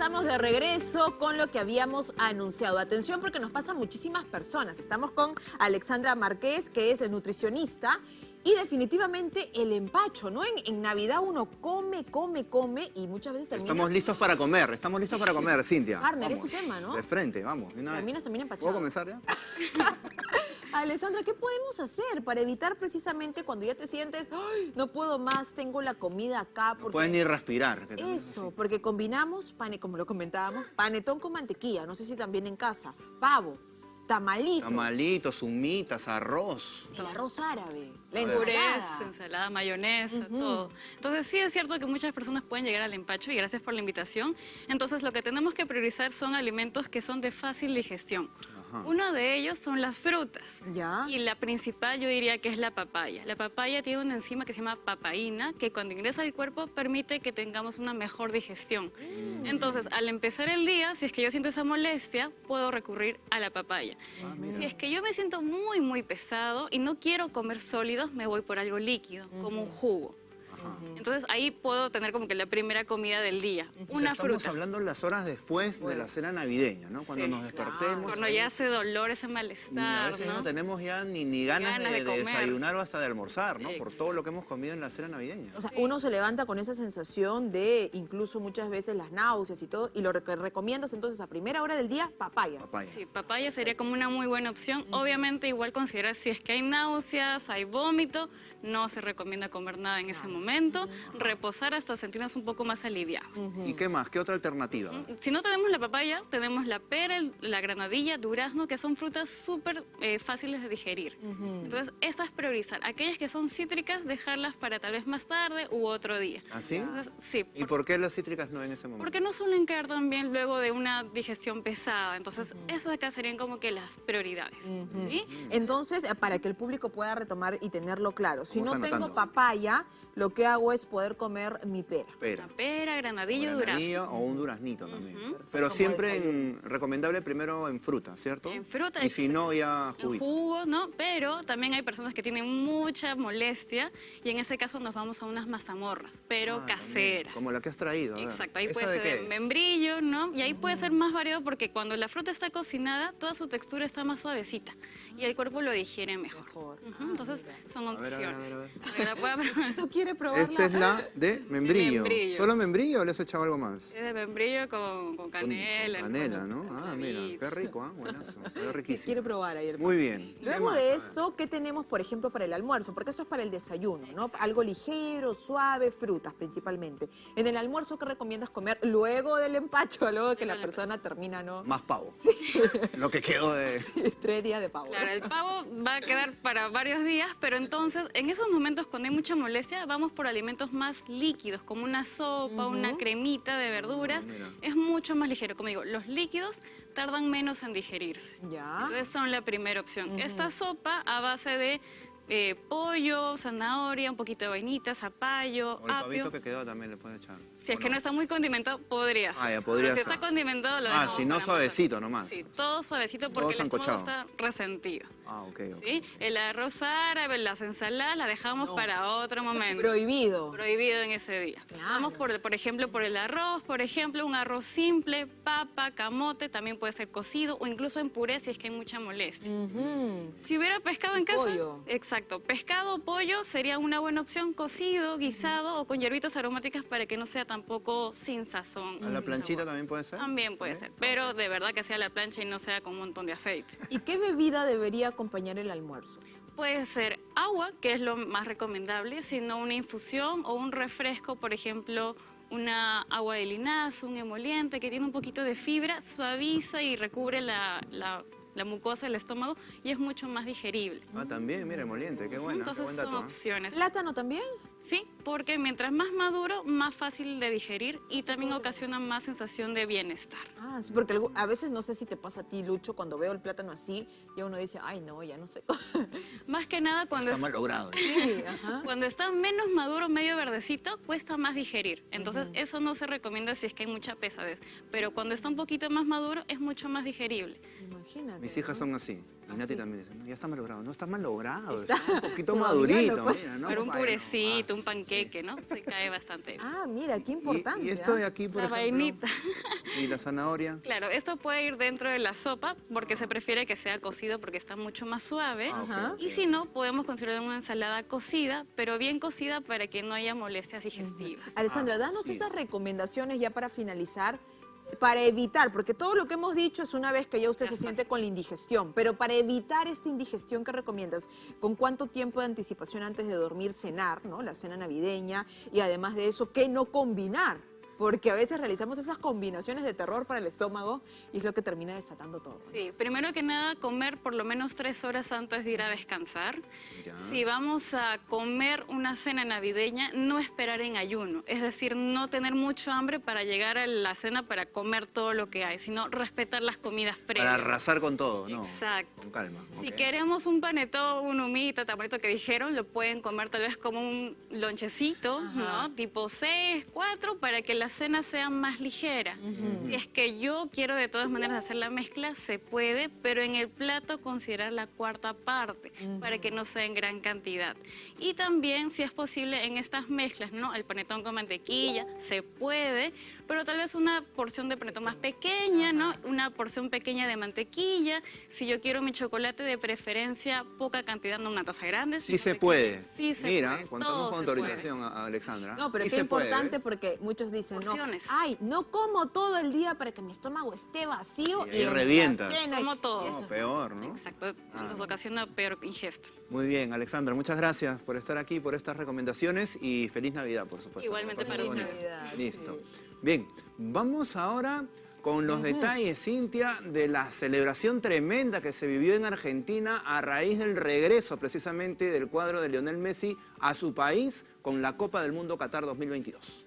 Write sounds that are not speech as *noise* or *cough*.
estamos de regreso con lo que habíamos anunciado. Atención porque nos pasan muchísimas personas. Estamos con Alexandra Márquez, que es nutricionista. Y definitivamente el empacho, ¿no? En, Navidad uno come, come, come y muchas veces termina... Estamos listos para comer, estamos listos para comer, Cintia. Partner, es tu tema, ¿no? De frente, vamos. Terminas también empachado. ¿Puedo comenzar ya? *laughs* Alessandra, ¿qué podemos hacer para evitar precisamente cuando ya te sientes, Ay, no puedo más, tengo la comida acá? Porque... No puedes ni respirar. Eso, porque combinamos, pane, como lo comentábamos, panetón con mantequilla, no sé si también en casa, pavo, tamalitos. Tamalitos, humitas, arroz. El arroz árabe, la ensalada. ensalada, mayonesa, todo. Entonces sí es cierto que muchas personas pueden llegar al empacho y gracias por la invitación. Entonces lo que tenemos que priorizar son alimentos que son de fácil digestión. Uno de ellos son las frutas. ¿Ya? Y la principal yo diría que es la papaya. La papaya tiene una enzima que se llama papaína, que cuando ingresa al cuerpo permite que tengamos una mejor digestión. Mm. Entonces, al empezar el día, si es que yo siento esa molestia, puedo recurrir a la papaya. Ah, si es que yo me siento muy, muy pesado y no quiero comer sólidos, me voy por algo líquido, como un jugo. Entonces ahí puedo tener como que la primera comida del día, una fruta. Estamos hablando las horas después de la cena navideña, ¿no? Cuando nos despertemos. Cuando ya hace dolor, ese malestar, A veces ¿no? tenemos ya ni, ni ganas, de, desayunar o hasta de almorzar, ¿no? Por todo lo que hemos comido en la cena navideña. O sea, uno se levanta con esa sensación de incluso muchas veces las náuseas y todo, y lo que recomiendas entonces a primera hora del día, papaya. Papaya. Sí, papaya sería como una muy buena opción. Obviamente igual considerar si es que hay náuseas, hay vómito, no se recomienda comer nada en ese momento, reposar hasta sentirnos un poco más aliviados. ¿Y qué más? ¿Qué otra alternativa? Si no tenemos la papaya, tenemos la pera, la granadilla, durazno, que son frutas súper eh, fáciles de digerir. Entonces, esas priorizar. Aquellas que son cítricas, dejarlas para tal vez más tarde u otro día. ¿Ah, sí? sí. ¿Y por qué las cítricas no en ese momento? Porque no suelen quedar tan bien luego de una digestión pesada. Entonces, esas acá serían como que las prioridades. Entonces, para que el público pueda retomar y tenerlo claro, si no tengo papaya, lo que hago es poder comer mi pera. Pera. pera, granadillo, durazno. o un duraznito también. Pero siempre recomendable primero en fruta, ¿cierto? En fruta. Y si no, ya jugo. jugo, ¿no? Pero también hay personas que tienen mucha molestia y en ese caso nos vamos a unas mazamorras, pero ah, caseras. Como la que has traído. Exacto, ahí puede ser membrillo, ¿no? Y ahí puede ser más variado porque cuando la fruta está cocinada, toda su textura está más suavecita y el cuerpo lo digiere mejor. entonces son opciones. ¿Tú *laughs* quieres probarla? Esta es la *laughs* de membrillo. ¿Solo membrillo o le has echado algo más? Es de membrillo con, con canela. Con, canela, ¿no? Ah, mira, qué rico, ¿eh? Buenazo, se ve *laughs* riquísimo. Quiere probar ahí el Muy bien. Luego de esto, ¿qué tenemos, por ejemplo, para el almuerzo? Porque esto es para el desayuno, ¿no? Algo ligero, suave, frutas principalmente. En el almuerzo, ¿qué recomiendas comer luego del empacho? Luego de que la persona termina, ¿no? Más pavo. Lo que quedó de... tres días de pavo. Claro, el pavo va a quedar para varios días, pero entonces, en esos momentos cuando hay mucha molestia, vamos por alimentos más líquidos, como una sopa, una cremita de verduras. Ah, es mucho más ligero. Como digo, los líquidos tardan menos en digerirse. Ya. Entonces son la primera opción. Esta sopa a base de eh, pollo, zanahoria, un poquito de vainita, zapallo, o el pavito que quedó también le puedes echar. Si es que no está muy condimentado, podría ser. Ah, ya podría si está condimentado, lo Ah, si no, suavecito nomás. Sí, todo suavecito porque el estómago está resentido. Ah, ok, ok. ¿Sí? El arroz árabe, las ensaladas, las dejamos para otro momento. Prohibido. Prohibido en ese día. Vamos, por, por ejemplo, por el arroz, por ejemplo, un arroz simple, papa, camote, también puede ser cocido o incluso en puré si es que hay mucha molestia. Si hubiera pescado en casa... Pollo. Exacto. Pescado o pollo sería una buena opción, cocido, guisado o con hierbitas aromáticas para que no sea tampoco sin sazón. ¿A la planchita también puede ser? También puede ser, pero de verdad que sea la plancha y no sea con un montón de aceite. ¿Y qué bebida debería acompañar el almuerzo? Puede ser agua, que es lo más recomendable, sino una infusión o un refresco, por ejemplo, una agua de linaza, un emoliente que tiene un poquito de fibra, suaviza y recubre la, mucosa del estómago y es mucho más digerible. Ah, también, mira, emoliente, qué bueno. Entonces son ¿eh? opciones. ¿Plátano también? Sí, porque mientras más maduro, más fácil de digerir y también ocasiona más sensación de bienestar. Ah, sí, porque a veces no sé si te pasa a ti, Lucho, cuando veo el plátano así, y uno dice, ay, no, ya no sé. *laughs* más que nada cuando... Está mal logrado. Sí, Cuando está menos maduro, medio verdecito, cuesta más digerir. Entonces, eso no se recomienda si es que hay mucha pesadez. Pero cuando está un poquito más maduro, es mucho más digerible. Imagínate. Mis hijas son así. Y Nati también dice, no, ya está mal logrado. No está mal logrado, está, un poquito *laughs* madurito. Mira, ¿no? Pero un purecito, un panqueque, ¿no? Se cae bastante Ah, mira, qué importante. ¿Y, esto de aquí, por la ejemplo? ¿Y la zanahoria? *laughs* Claro, esto puede ir dentro de la sopa porque se prefiere que sea cocido porque está mucho más suave. Ah, y si no, podemos considerar una ensalada cocida, pero bien cocida para que no haya molestias digestivas. Alessandra, danos esas recomendaciones ya para finalizar para evitar, porque todo lo que hemos dicho es una vez que ya usted se siente con la indigestión, pero para evitar esta indigestión, ¿qué recomiendas? ¿Con cuánto tiempo de anticipación antes de dormir cenar, ¿no? la cena navideña? Y además de eso, ¿qué no combinar? Porque a veces realizamos esas combinaciones de terror para el estómago y es lo que termina desatando todo. Sí, primero que nada comer por lo menos tres horas antes de ir a descansar. Si vamos a comer una cena navideña, no esperar en ayuno, es decir, no tener mucho hambre para llegar a la cena para comer todo lo que hay, sino respetar las comidas previas. Para arrasar con todo, ¿no? Exacto. Con calma. Si queremos un panetón, un humito, tamarito que dijeron, lo pueden comer tal vez como un lonchecito, ¿no? Tipo 6, 4, para que la cena sea más ligera. Si es que yo quiero de todas maneras hacer la mezcla, se puede, pero en el plato considerar la cuarta parte para que no sea en gran cantidad. Y también, si es posible, en estas mezclas, ¿no? El panetón con mantequilla, se puede, pero tal vez una porción de panetón más pequeña, ¿no? Una porción pequeña de mantequilla. Si yo quiero mi chocolate, de preferencia, poca cantidad, no una taza grande. Sí se puede. Sí se Mira, puede. contamos con autorización a Alexandra. No, pero qué importante porque muchos dicen, Ay, no como todo el día para que mi estómago esté vacío y, revienta. como todo. No, peor, ¿no? Exacto, ah. nos ocasiona peor ingesta. Muy bien, Alexandra, muchas gracias por estar aquí, por estas recomendaciones y feliz Navidad, por supuesto. Igualmente para Navidad. Listo. Bien, vamos ahora con los detalles, Cintia, de la celebración tremenda que se vivió en Argentina a raíz del regreso precisamente del cuadro de Lionel Messi a su país con la Copa del Mundo Qatar 2022.